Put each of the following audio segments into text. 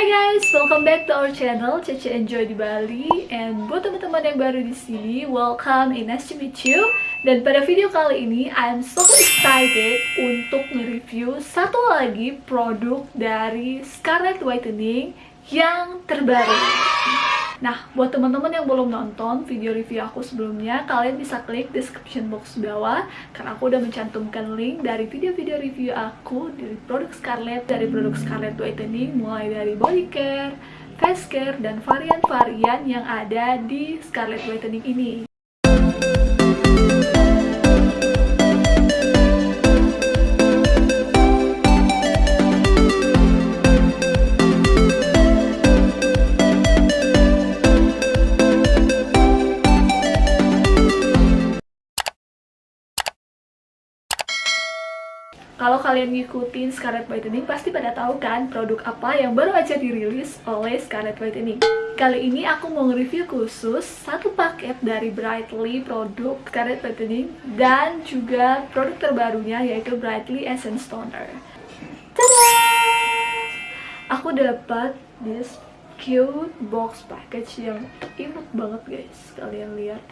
Hai guys, welcome back to our channel Cece Enjoy di Bali. And buat teman-teman yang baru di sini, welcome and nice to meet you. Dan pada video kali ini, I'm so excited untuk nge-review satu lagi produk dari Scarlett Whitening yang terbaru Nah, buat teman-teman yang belum nonton video review aku sebelumnya, kalian bisa klik description box bawah karena aku udah mencantumkan link dari video-video review aku dari produk Scarlett, dari produk Scarlett Whitening mulai dari body care, face care, dan varian-varian yang ada di Scarlett Whitening ini. Kalian ngikutin Scarlett Whitening, pasti pada tahu kan produk apa yang baru aja dirilis oleh Scarlett Whitening. Kali ini aku mau nge-review khusus satu paket dari Brightly produk Scarlett Whitening dan juga produk terbarunya yaitu Brightly Essence Toner. Tada! Aku dapat this cute box package yang imut banget guys, kalian lihat.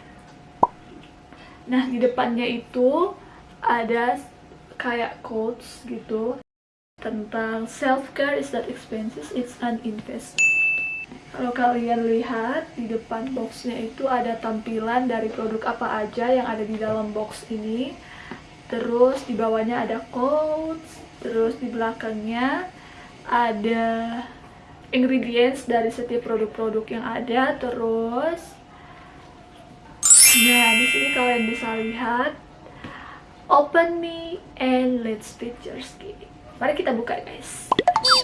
Nah, di depannya itu ada kayak quotes gitu tentang self care is not expensive it's an investment. Kalau kalian lihat di depan boxnya itu ada tampilan dari produk apa aja yang ada di dalam box ini. Terus di bawahnya ada quotes terus di belakangnya ada ingredients dari setiap produk-produk yang ada terus. Nah di sini kalian bisa lihat open me and let's fit your skin. Mari kita buka guys.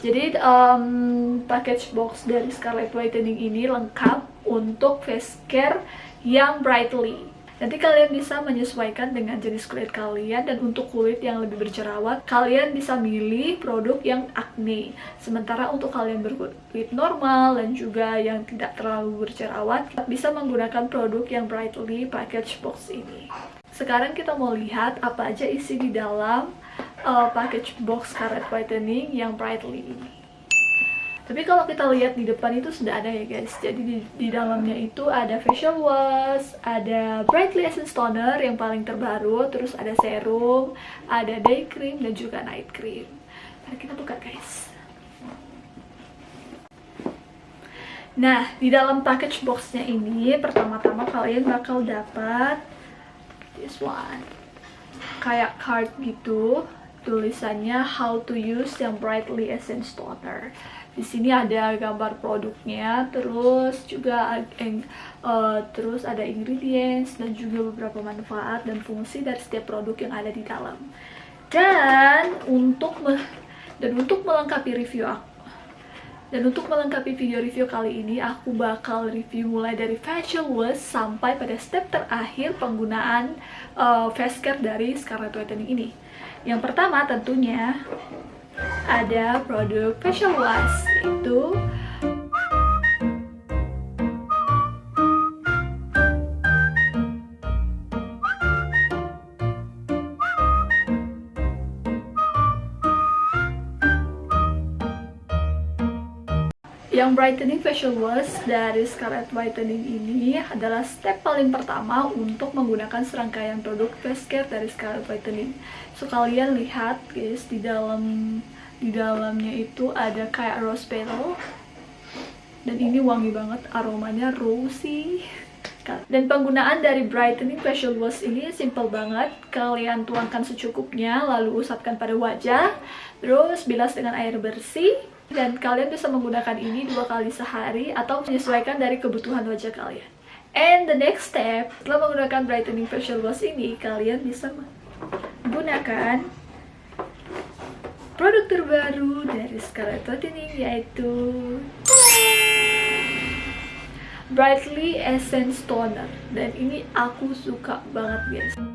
Jadi um, package box dari Scarlett Whitening ini lengkap untuk face care yang brightly Nanti kalian bisa menyesuaikan dengan jenis kulit kalian dan untuk kulit yang lebih berjerawat, kalian bisa milih produk yang acne. Sementara untuk kalian berkulit normal dan juga yang tidak terlalu berjerawat, bisa menggunakan produk yang brightly package box ini. Sekarang kita mau lihat apa aja isi di dalam uh, package box Scarlett Whitening yang Brightly ini. Tapi kalau kita lihat di depan itu sudah ada ya guys. Jadi di, di dalamnya itu ada facial wash, ada Brightly Essence Toner yang paling terbaru, terus ada serum, ada day cream dan juga night cream. Mari kita buka guys. Nah, di dalam package boxnya ini pertama-tama kalian bakal dapat this one kayak card gitu tulisannya how to use yang brightly essence toner di sini ada gambar produknya terus juga uh, terus ada ingredients dan juga beberapa manfaat dan fungsi dari setiap produk yang ada di dalam dan untuk dan untuk melengkapi review aku dan untuk melengkapi video review kali ini, aku bakal review mulai dari facial wash sampai pada step terakhir penggunaan uh, face care dari Scarlett Whitening ini. Yang pertama tentunya ada produk facial wash, itu Yang brightening facial wash dari Scarlett Whitening ini adalah step paling pertama untuk menggunakan serangkaian produk face care dari Scarlett Whitening. So kalian lihat guys di dalam di dalamnya itu ada kayak rose petal dan ini wangi banget aromanya rosy dan penggunaan dari brightening facial wash ini simple banget. Kalian tuangkan secukupnya lalu usapkan pada wajah. Terus bilas dengan air bersih. Dan kalian bisa menggunakan ini dua kali sehari atau menyesuaikan dari kebutuhan wajah kalian. And the next step, setelah menggunakan brightening facial wash ini, kalian bisa menggunakan produk terbaru dari Scarlett Whitening yaitu Brightly Essence Toner dan ini aku suka banget guys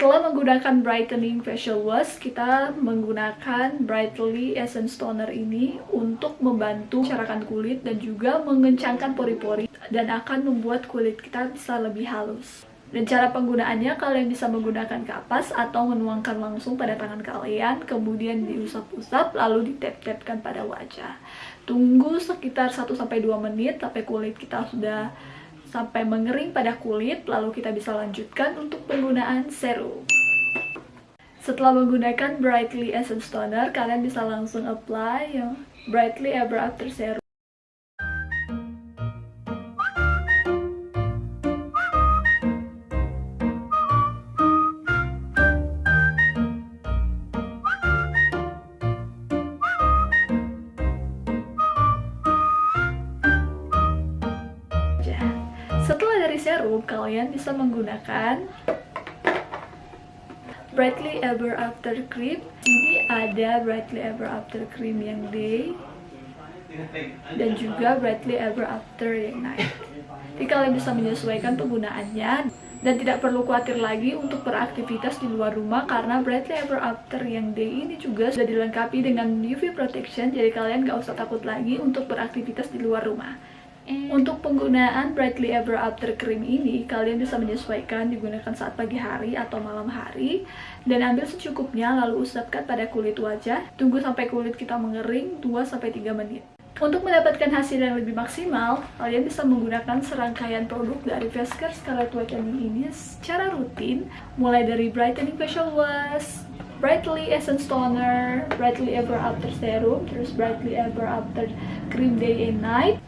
Setelah menggunakan brightening facial wash, kita menggunakan Brightly Essence Toner ini untuk membantu carakan kulit dan juga mengencangkan pori-pori dan akan membuat kulit kita bisa lebih halus. Dan cara penggunaannya kalian bisa menggunakan kapas atau menuangkan langsung pada tangan kalian, kemudian diusap-usap lalu ditap-tapkan pada wajah. Tunggu sekitar 1-2 menit sampai kulit kita sudah sampai mengering pada kulit, lalu kita bisa lanjutkan untuk penggunaan serum. Setelah menggunakan Brightly Essence Toner, kalian bisa langsung apply yang Brightly Ever After Serum. Serum, kalian bisa menggunakan Brightly Ever After Cream. Ini ada Brightly Ever After Cream yang day dan juga Brightly Ever After yang night. Jadi kalian bisa menyesuaikan penggunaannya dan tidak perlu khawatir lagi untuk beraktivitas di luar rumah karena Brightly Ever After yang day ini juga sudah dilengkapi dengan UV protection jadi kalian gak usah takut lagi untuk beraktivitas di luar rumah. Untuk penggunaan Brightly Ever After Cream ini, kalian bisa menyesuaikan digunakan saat pagi hari atau malam hari dan ambil secukupnya lalu usapkan pada kulit wajah. Tunggu sampai kulit kita mengering 2-3 menit. Untuk mendapatkan hasil yang lebih maksimal, kalian bisa menggunakan serangkaian produk dari Face Care Scarlet Whitening ini secara rutin, mulai dari Brightening Facial Wash, Brightly Essence Toner, Brightly Ever After Serum, terus Brightly Ever After Cream Day and Night,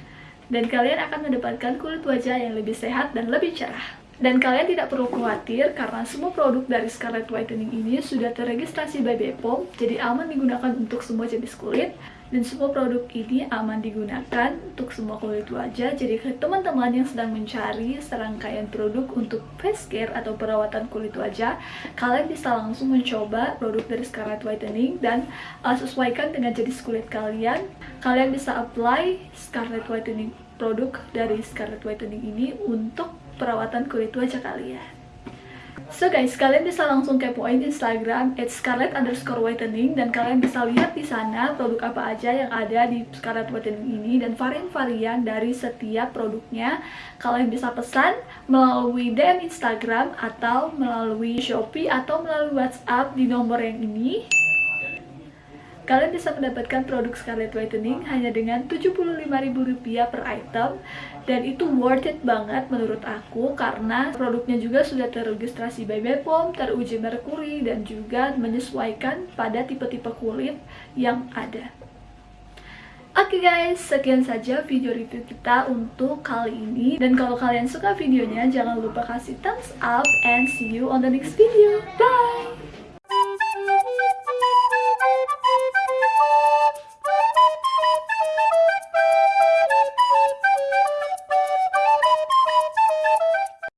dan kalian akan mendapatkan kulit wajah yang lebih sehat dan lebih cerah. Dan kalian tidak perlu khawatir karena semua produk dari Scarlett Whitening ini sudah terregistrasi by Bepom, jadi aman digunakan untuk semua jenis kulit. Dan semua produk ini aman digunakan untuk semua kulit wajah. Jadi teman-teman yang sedang mencari serangkaian produk untuk face care atau perawatan kulit wajah, kalian bisa langsung mencoba produk dari Scarlett Whitening dan uh, sesuaikan dengan jenis kulit kalian. Kalian bisa apply Scarlett Whitening produk dari Scarlett Whitening ini untuk perawatan kulit wajah kalian. So guys, kalian bisa langsung kepoin Instagram at scarlet underscore whitening dan kalian bisa lihat di sana produk apa aja yang ada di Scarlet Whitening ini dan varian-varian dari setiap produknya. Kalian bisa pesan melalui DM Instagram atau melalui Shopee atau melalui WhatsApp di nomor yang ini. Kalian bisa mendapatkan produk Scarlet Whitening hanya dengan Rp75.000 per item dan itu worth it banget menurut aku karena produknya juga sudah terregistrasi by Bepom, teruji merkuri dan juga menyesuaikan pada tipe-tipe kulit yang ada. Oke okay guys, sekian saja video review kita untuk kali ini Dan kalau kalian suka videonya, jangan lupa kasih thumbs up And see you on the next video Bye!